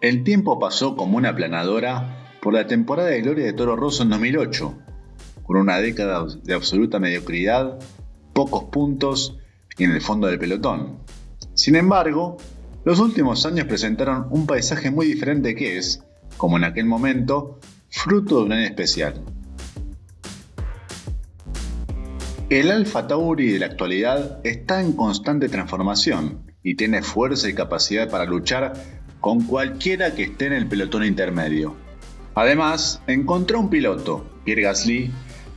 El tiempo pasó como una planadora por la temporada de gloria de Toro Rosso en 2008, con una década de absoluta mediocridad, pocos puntos y en el fondo del pelotón. Sin embargo, los últimos años presentaron un paisaje muy diferente que es, como en aquel momento, fruto de un año especial. El Alfa Tauri de la actualidad está en constante transformación y tiene fuerza y capacidad para luchar con cualquiera que esté en el pelotón intermedio. Además, encontró un piloto, Pierre Gasly,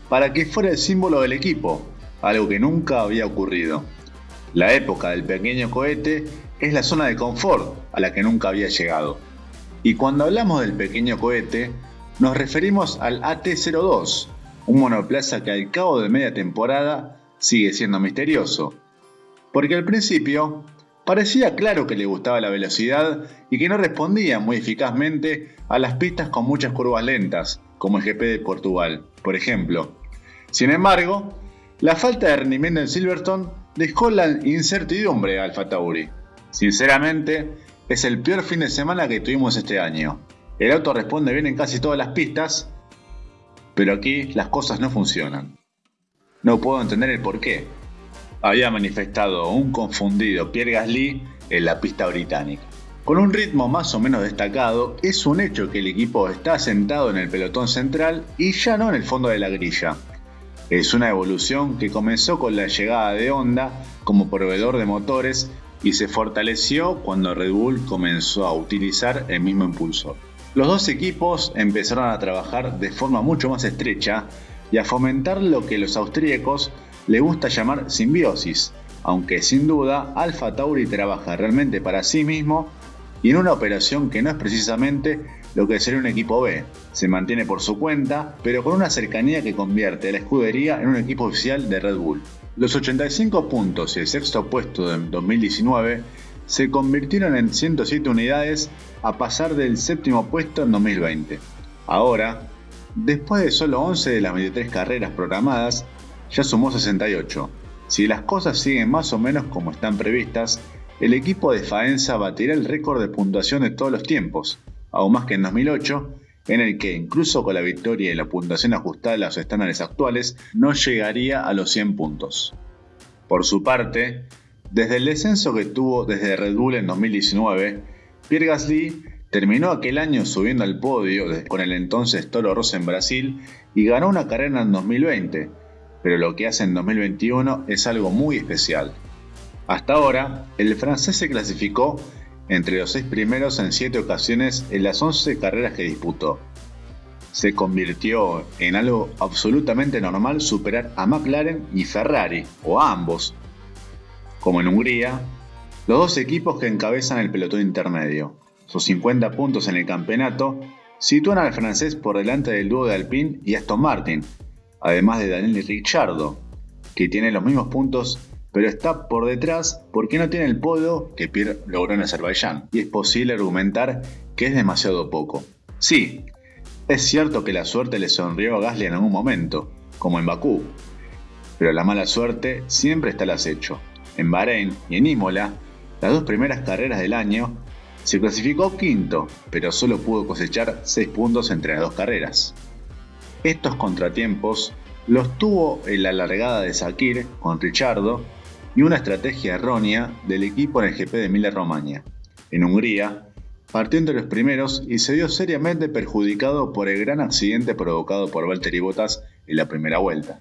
para que fuera el símbolo del equipo, algo que nunca había ocurrido. La época del pequeño cohete es la zona de confort a la que nunca había llegado. Y cuando hablamos del pequeño cohete, nos referimos al AT-02, un monoplaza que al cabo de media temporada sigue siendo misterioso. Porque al principio parecía claro que le gustaba la velocidad y que no respondía muy eficazmente a las pistas con muchas curvas lentas, como el GP de Portugal, por ejemplo. Sin embargo, la falta de rendimiento en Silverstone dejó la incertidumbre a Alfa Tauri. Sinceramente, es el peor fin de semana que tuvimos este año. El auto responde bien en casi todas las pistas, pero aquí las cosas no funcionan. No puedo entender el por qué. Había manifestado un confundido Pierre Gasly en la pista británica. Con un ritmo más o menos destacado, es un hecho que el equipo está sentado en el pelotón central y ya no en el fondo de la grilla. Es una evolución que comenzó con la llegada de Honda como proveedor de motores y se fortaleció cuando Red Bull comenzó a utilizar el mismo impulsor. Los dos equipos empezaron a trabajar de forma mucho más estrecha y a fomentar lo que los austríacos le gusta llamar simbiosis, aunque sin duda Alfa Tauri trabaja realmente para sí mismo y en una operación que no es precisamente lo que sería un equipo B. Se mantiene por su cuenta, pero con una cercanía que convierte a la escudería en un equipo oficial de Red Bull. Los 85 puntos y el sexto puesto de 2019 se convirtieron en 107 unidades a pasar del séptimo puesto en 2020. Ahora, después de solo 11 de las 23 carreras programadas, ya sumó 68. Si las cosas siguen más o menos como están previstas, el equipo de Faenza batirá el récord de puntuación de todos los tiempos, aún más que en 2008, en el que incluso con la victoria y la puntuación ajustada a los estándares actuales, no llegaría a los 100 puntos. Por su parte, desde el descenso que tuvo desde Red Bull en 2019, Pierre Gasly terminó aquel año subiendo al podio con el entonces Toro Rosso en Brasil y ganó una carrera en 2020, pero lo que hace en 2021 es algo muy especial. Hasta ahora, el francés se clasificó entre los seis primeros en siete ocasiones en las 11 carreras que disputó. Se convirtió en algo absolutamente normal superar a McLaren y Ferrari, o a ambos, como en Hungría, los dos equipos que encabezan el pelotón intermedio. Sus 50 puntos en el campeonato sitúan al francés por delante del dúo de Alpine y Aston Martin, además de Daniel Ricciardo, que tiene los mismos puntos pero está por detrás porque no tiene el podio que Pierre logró en Azerbaiyán, y es posible argumentar que es demasiado poco. Sí, es cierto que la suerte le sonrió a Gasly en algún momento, como en Bakú, pero la mala suerte siempre está al acecho. En Bahrein y en Imola, las dos primeras carreras del año, se clasificó quinto, pero solo pudo cosechar 6 puntos entre las dos carreras. Estos contratiempos los tuvo en la largada de Sakir con Richardo y una estrategia errónea del equipo en el GP de Emilia-Romagna. En Hungría, partió entre los primeros y se vio seriamente perjudicado por el gran accidente provocado por Valtteri Bottas en la primera vuelta.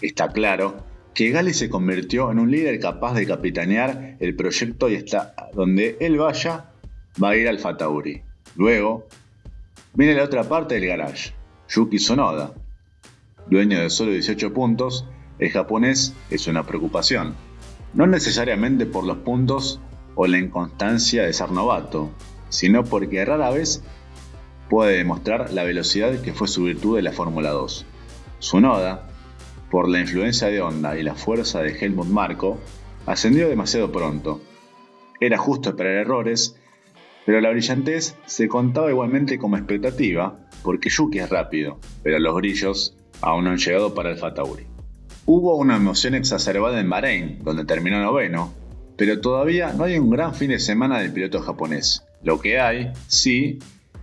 Está claro que Gali se convirtió en un líder capaz de capitanear el proyecto y hasta donde él vaya va a ir al Fatauri. Luego, viene la otra parte del garage, Yuki Sonoda. Dueño de solo 18 puntos, el japonés es una preocupación. No necesariamente por los puntos o la inconstancia de ser novato, sino porque rara vez puede demostrar la velocidad que fue su virtud de la Fórmula 2. Sonoda por la influencia de Honda y la fuerza de Helmut Marko, ascendió demasiado pronto. Era justo esperar errores, pero la brillantez se contaba igualmente como expectativa, porque Yuki es rápido, pero los grillos aún no han llegado para el Fatauri. Hubo una emoción exacerbada en Bahrein, donde terminó noveno, pero todavía no hay un gran fin de semana del piloto japonés. Lo que hay, sí,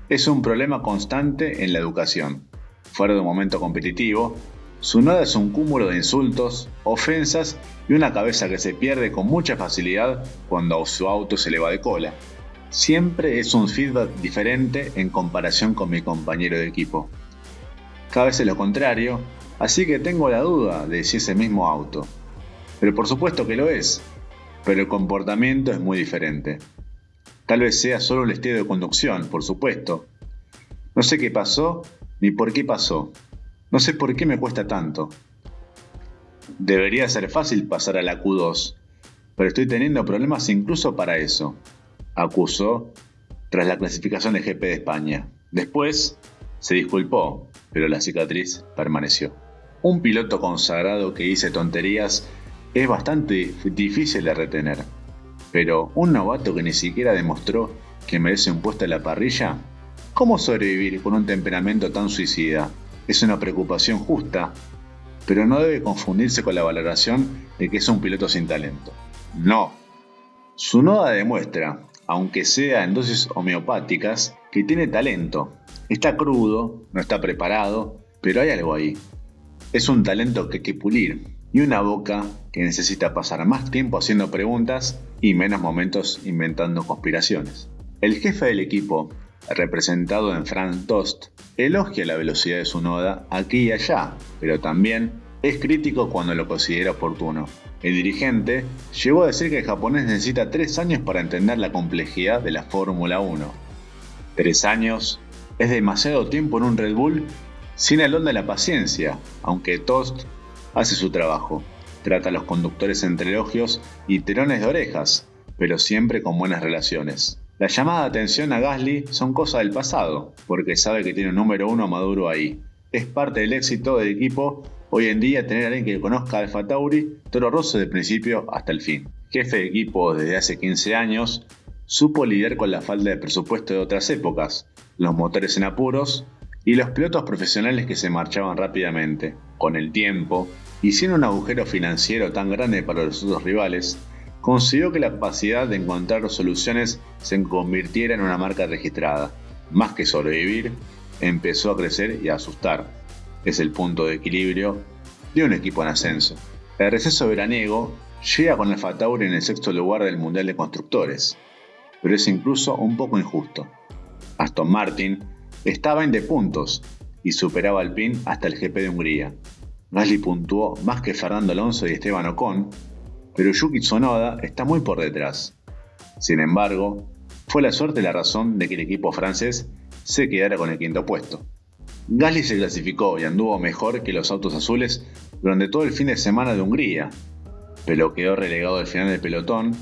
es un problema constante en la educación. Fuera de un momento competitivo, su nada es un cúmulo de insultos, ofensas y una cabeza que se pierde con mucha facilidad cuando su auto se le va de cola. Siempre es un feedback diferente en comparación con mi compañero de equipo. Cada vez es lo contrario, así que tengo la duda de si es el mismo auto. Pero por supuesto que lo es, pero el comportamiento es muy diferente. Tal vez sea solo el estilo de conducción, por supuesto. No sé qué pasó ni por qué pasó. No sé por qué me cuesta tanto. Debería ser fácil pasar a la Q2, pero estoy teniendo problemas incluso para eso, acusó tras la clasificación de GP de España. Después se disculpó, pero la cicatriz permaneció. Un piloto consagrado que dice tonterías es bastante difícil de retener. Pero un novato que ni siquiera demostró que merece un puesto en la parrilla, ¿cómo sobrevivir con un temperamento tan suicida? Es una preocupación justa, pero no debe confundirse con la valoración de que es un piloto sin talento. No. Su noda demuestra, aunque sea en dosis homeopáticas, que tiene talento. Está crudo, no está preparado, pero hay algo ahí. Es un talento que hay que pulir, y una boca que necesita pasar más tiempo haciendo preguntas y menos momentos inventando conspiraciones. El jefe del equipo, representado en Frank Tost, elogia la velocidad de su noda aquí y allá, pero también es crítico cuando lo considera oportuno. El dirigente llegó a decir que el japonés necesita tres años para entender la complejidad de la Fórmula 1. Tres años es demasiado tiempo en un Red Bull sin el don de la paciencia, aunque Tost hace su trabajo. Trata a los conductores entre elogios y terones de orejas, pero siempre con buenas relaciones. La llamada de atención a Gasly son cosas del pasado, porque sabe que tiene un número uno maduro ahí. Es parte del éxito del equipo hoy en día tener a alguien que conozca Alfa Tauri, Toro Rosso de principio hasta el fin. Jefe de equipo desde hace 15 años, supo lidiar con la falta de presupuesto de otras épocas, los motores en apuros y los pilotos profesionales que se marchaban rápidamente. Con el tiempo, y sin un agujero financiero tan grande para los otros rivales, consiguió que la capacidad de encontrar soluciones se convirtiera en una marca registrada. Más que sobrevivir, empezó a crecer y a asustar. Es el punto de equilibrio de un equipo en ascenso. El receso veraniego llega con el Fatauri en el sexto lugar del Mundial de Constructores, pero es incluso un poco injusto. Aston Martin estaba en de puntos y superaba al PIN hasta el GP de Hungría, Gasly puntuó más que Fernando Alonso y Esteban Ocon, pero Yuki Tsunoda está muy por detrás. Sin embargo, fue la suerte la razón de que el equipo francés se quedara con el quinto puesto. Gasly se clasificó y anduvo mejor que los autos azules durante todo el fin de semana de Hungría, pero quedó relegado al final del pelotón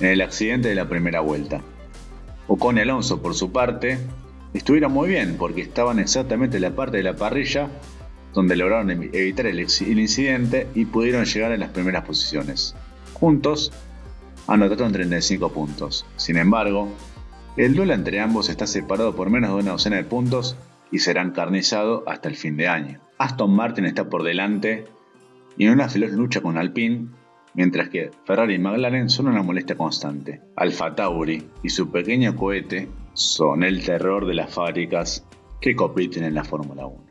en el accidente de la primera vuelta. Ocon y Alonso, por su parte, estuvieron muy bien porque estaban exactamente en la parte de la parrilla donde lograron evitar el, incidente y pudieron llegar a las primeras posiciones. Juntos anotaron 35 puntos. Sin embargo, el duelo entre ambos está separado por menos de una docena de puntos y será encarnizado hasta el fin de año. Aston Martin está por delante y en una feroz lucha con Alpine, mientras que Ferrari y McLaren son una molestia constante. Alfa Tauri y su pequeño cohete son el terror de las fábricas que compiten en la Fórmula 1.